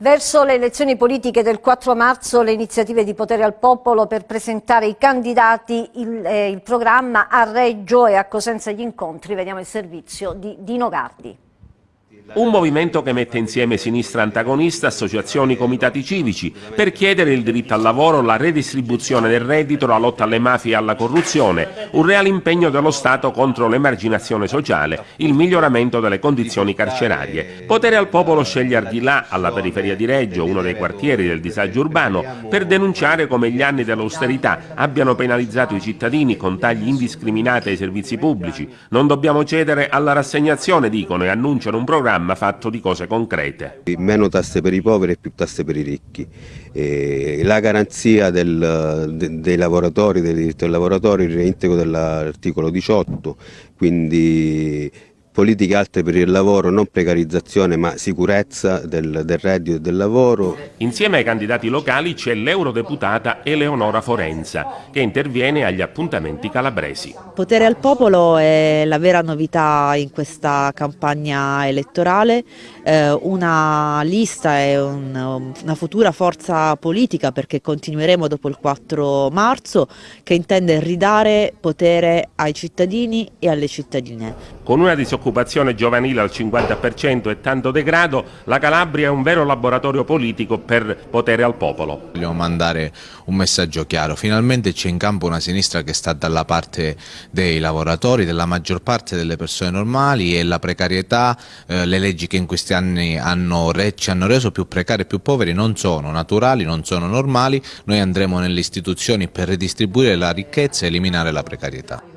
Verso le elezioni politiche del 4 marzo le iniziative di potere al popolo per presentare i candidati, il, eh, il programma a Reggio e a Cosenza gli incontri. Vediamo il servizio di Dino Gardi. Un movimento che mette insieme sinistra antagonista, associazioni, comitati civici, per chiedere il diritto al lavoro, la redistribuzione del reddito, la lotta alle mafie e alla corruzione, un reale impegno dello Stato contro l'emarginazione sociale, il miglioramento delle condizioni carcerarie. Potere al popolo sceglie Ardilà, alla periferia di Reggio, uno dei quartieri del disagio urbano, per denunciare come gli anni dell'austerità abbiano penalizzato i cittadini con tagli indiscriminati ai servizi pubblici. Non dobbiamo cedere alla rassegnazione, dicono, e annunciano un programma programma fatto di cose concrete. Meno tasse per i poveri e più tasse per i ricchi. E la garanzia del, de, dei lavoratori, del diritto dei lavoratori, il reintegro dell'articolo 18, quindi politiche alte per il lavoro, non precarizzazione ma sicurezza del, del reddito e del lavoro. Insieme ai candidati locali c'è l'eurodeputata Eleonora Forenza che interviene agli appuntamenti calabresi. Potere al popolo è la vera novità in questa campagna elettorale, eh, una lista e un, una futura forza politica perché continueremo dopo il 4 marzo che intende ridare potere ai cittadini e alle cittadine. Con una disoccupazione giovanile al 50% e tanto degrado, la Calabria è un vero laboratorio politico per potere al popolo. Vogliamo mandare un messaggio chiaro, finalmente c'è in campo una sinistra che sta dalla parte dei lavoratori, della maggior parte delle persone normali e la precarietà, eh, le leggi che in questi anni hanno re, ci hanno reso più precari e più poveri non sono naturali, non sono normali, noi andremo nelle istituzioni per redistribuire la ricchezza e eliminare la precarietà.